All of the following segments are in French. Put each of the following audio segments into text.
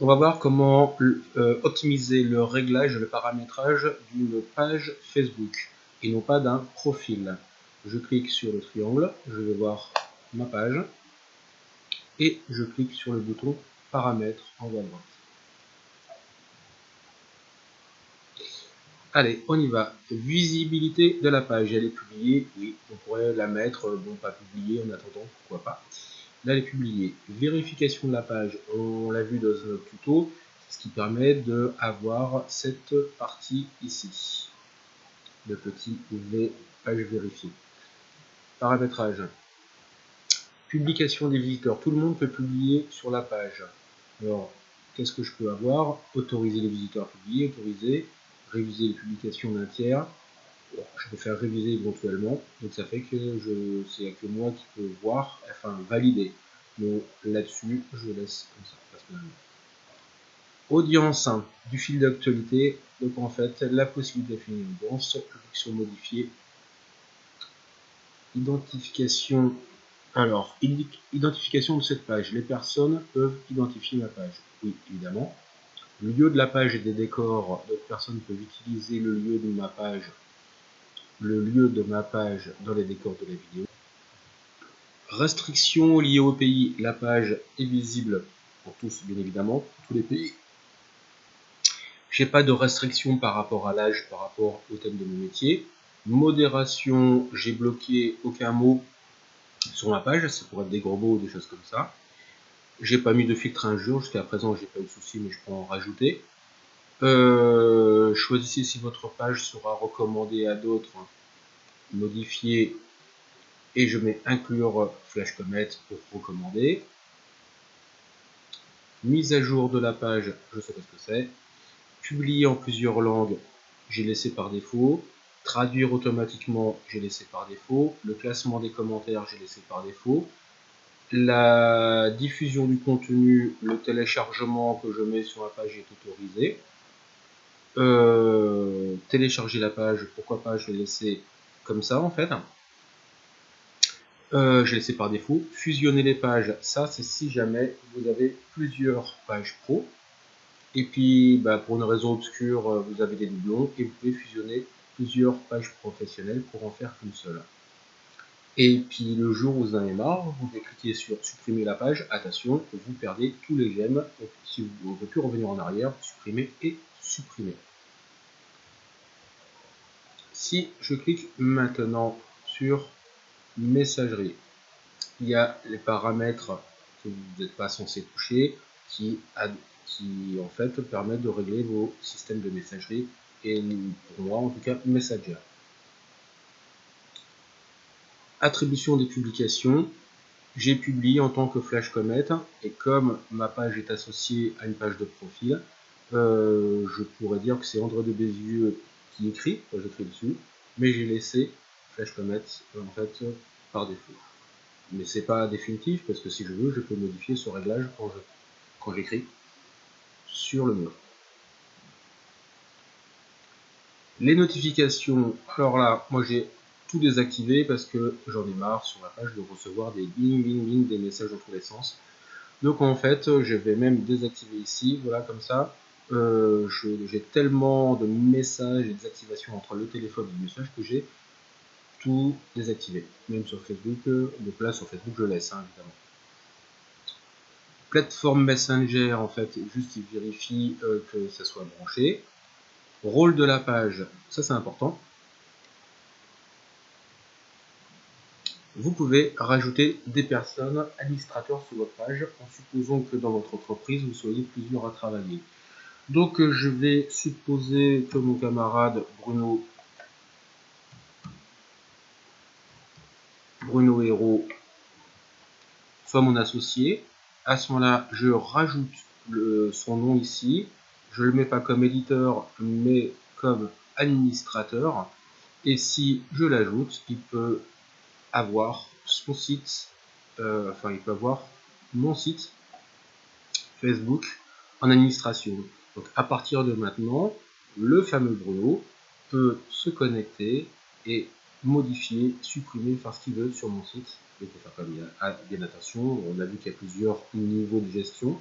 On va voir comment euh, optimiser le réglage, le paramétrage d'une page Facebook et non pas d'un profil. Je clique sur le triangle, je vais voir ma page et je clique sur le bouton paramètres en haut à droite. Allez, on y va. Visibilité de la page, elle est publiée, oui, on pourrait la mettre, bon pas publiée en attendant, pourquoi pas. Est publiée. Vérification de la page, on l'a vu dans notre tuto, ce qui permet d'avoir cette partie ici. Le petit V, page vérifiée. Paramétrage. Publication des visiteurs. Tout le monde peut publier sur la page. Alors, qu'est-ce que je peux avoir? Autoriser les visiteurs à publier, autoriser, réviser les publications d'un tiers. je peux faire réviser éventuellement, donc ça fait que je c'est que moi qui peux voir, enfin valider. Donc là-dessus, je laisse comme ça. Audience du fil d'actualité, donc en fait la possibilité de finir une audience, publication modifiée, identification alors, identification de cette page. Les personnes peuvent identifier ma page. Oui, évidemment. Lieu de la page et des décors. D'autres personnes peuvent utiliser le lieu de ma page, le lieu de ma page dans les décors de la vidéo. Restrictions liées au pays. La page est visible pour tous, bien évidemment, pour tous les pays. J'ai pas de restrictions par rapport à l'âge, par rapport au thème de mon métier. Modération, j'ai bloqué aucun mot sur ma page, ça pourrait être des gros mots ou des choses comme ça. J'ai pas mis de filtre injure, jusqu'à présent j'ai pas eu de souci, mais je peux en rajouter. Euh, choisissez si votre page sera recommandée à d'autres, modifier, et je mets inclure Flash Comet pour recommander. Mise à jour de la page, je sais pas ce que c'est. Publier en plusieurs langues, j'ai laissé par défaut. Traduire automatiquement, j'ai laissé par défaut. Le classement des commentaires, j'ai laissé par défaut. La diffusion du contenu, le téléchargement que je mets sur la page est autorisé. Euh, télécharger la page, pourquoi pas, je l'ai laissé comme ça en fait. Euh, j'ai laissé par défaut. Fusionner les pages, ça c'est si jamais vous avez plusieurs pages pro. Et puis bah, pour une raison obscure, vous avez des doublons et vous pouvez fusionner plusieurs pages professionnelles pour en faire qu'une seule. Et puis le jour où vous en avez marre, vous cliquez sur supprimer la page, attention, vous perdez tous les gemmes, donc si vous ne pouvez plus revenir en arrière, supprimer et supprimer. Si je clique maintenant sur messagerie, il y a les paramètres que vous n'êtes pas censé toucher qui, en fait permettent de régler vos systèmes de messagerie et pour moi en tout cas Messenger. Attribution des publications, j'ai publié en tant que Flash Comet et comme ma page est associée à une page de profil, euh, je pourrais dire que c'est André de Bézieux qui écrit, j'écris dessus, mais j'ai laissé Flash Comet en fait par défaut. Mais c'est pas définitif parce que si je veux, je peux modifier ce réglage quand j'écris sur le mur. Les notifications, alors là, moi j'ai tout désactivé parce que j'en ai marre sur la page de recevoir des bing bing bing, des messages dans tous les sens. Donc en fait, je vais même désactiver ici, voilà comme ça. Euh, j'ai tellement de messages et des activations entre le téléphone et le message que j'ai tout désactivé. Même sur Facebook, euh, donc là sur Facebook je laisse hein, évidemment. Plateforme Messenger, en fait, juste il vérifie euh, que ça soit branché. Rôle de la page, ça c'est important. Vous pouvez rajouter des personnes administrateurs sur votre page en supposant que dans votre entreprise vous soyez plusieurs à travailler. Donc je vais supposer que mon camarade Bruno Bruno Hérault soit mon associé. À ce moment-là, je rajoute son nom ici je le mets pas comme éditeur, mais comme administrateur. Et si je l'ajoute, il peut avoir son site, euh, enfin il peut avoir mon site Facebook en administration. Donc à partir de maintenant, le fameux Bruno peut se connecter et modifier, supprimer, faire ce qu'il veut sur mon site. Il faut faire bien attention, on a vu qu'il y a plusieurs niveaux de gestion.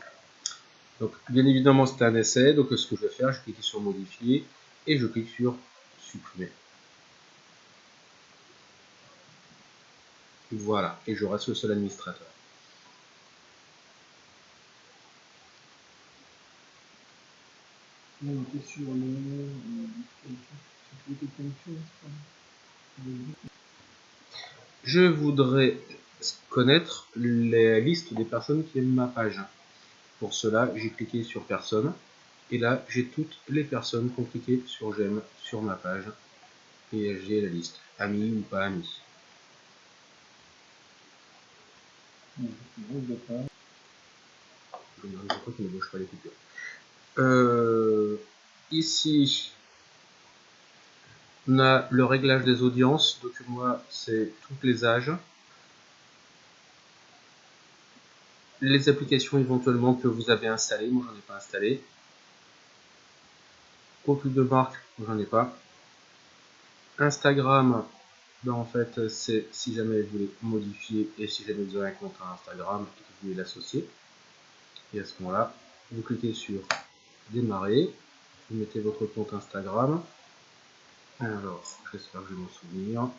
Donc, bien évidemment, c'est un essai. Donc, ce que je vais faire, je clique sur modifier et je clique sur supprimer. Voilà, et je reste le seul administrateur. Je voudrais connaître les listes des personnes qui aiment ma page. Pour cela, j'ai cliqué sur personne. Et là, j'ai toutes les personnes qui ont cliqué sur j'aime sur ma page. Et j'ai la liste, amis ou pas amis. Je crois ne bouge pas les coupures. Ici, on a le réglage des audiences. Donc moi, c'est tous les âges. Les applications éventuellement que vous avez installées. Moi, j'en ai pas installé. Profil de marque, j'en ai pas. Instagram, ben en fait, c'est si jamais vous voulez modifier et si jamais vous avez un compte Instagram que vous voulez l'associer. Et à ce moment-là, vous cliquez sur démarrer, vous mettez votre compte Instagram. Alors, j'espère que je vais m'en souvenir.